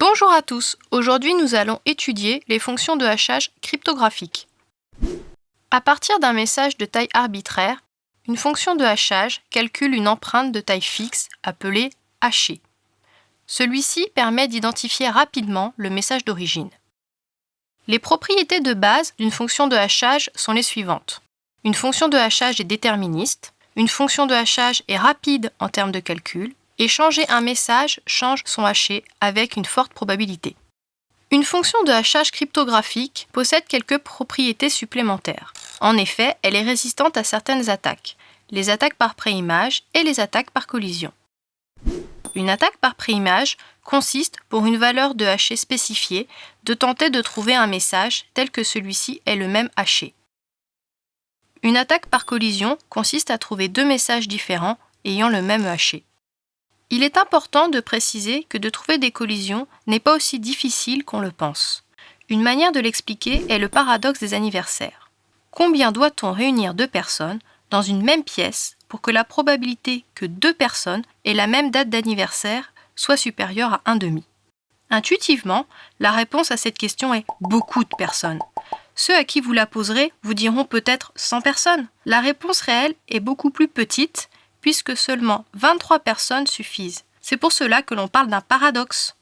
Bonjour à tous, aujourd'hui nous allons étudier les fonctions de hachage cryptographique. À partir d'un message de taille arbitraire, une fonction de hachage calcule une empreinte de taille fixe appelée hachée. Celui-ci permet d'identifier rapidement le message d'origine. Les propriétés de base d'une fonction de hachage sont les suivantes. Une fonction de hachage est déterministe, une fonction de hachage est rapide en termes de calcul, et changer un message change son haché avec une forte probabilité. Une fonction de hachage cryptographique possède quelques propriétés supplémentaires. En effet, elle est résistante à certaines attaques, les attaques par préimage et les attaques par collision. Une attaque par préimage consiste, pour une valeur de haché spécifiée, de tenter de trouver un message tel que celui-ci est le même haché. Une attaque par collision consiste à trouver deux messages différents ayant le même haché. Il est important de préciser que de trouver des collisions n'est pas aussi difficile qu'on le pense. Une manière de l'expliquer est le paradoxe des anniversaires. Combien doit-on réunir deux personnes dans une même pièce pour que la probabilité que deux personnes aient la même date d'anniversaire soit supérieure à 1,5 Intuitivement, la réponse à cette question est beaucoup de personnes. Ceux à qui vous la poserez vous diront peut-être 100 personnes. La réponse réelle est beaucoup plus petite puisque seulement 23 personnes suffisent. C'est pour cela que l'on parle d'un paradoxe.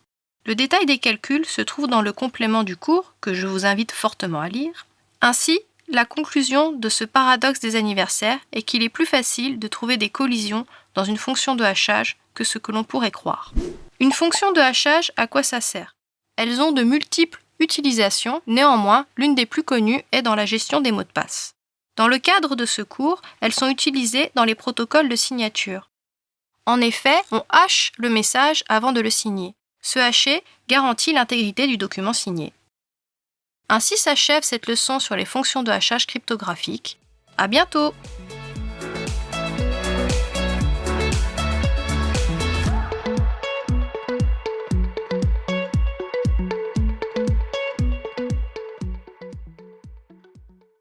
Le détail des calculs se trouve dans le complément du cours, que je vous invite fortement à lire. Ainsi, la conclusion de ce paradoxe des anniversaires est qu'il est plus facile de trouver des collisions dans une fonction de hachage que ce que l'on pourrait croire. Une fonction de hachage, à quoi ça sert? Elles ont de multiples utilisations, néanmoins, l'une des plus connues est dans la gestion des mots de passe. Dans le cadre de ce cours, elles sont utilisées dans les protocoles de signature. En effet, on hache le message avant de le signer. Ce hacher garantit l'intégrité du document signé. Ainsi s'achève cette leçon sur les fonctions de hachage cryptographique. À bientôt!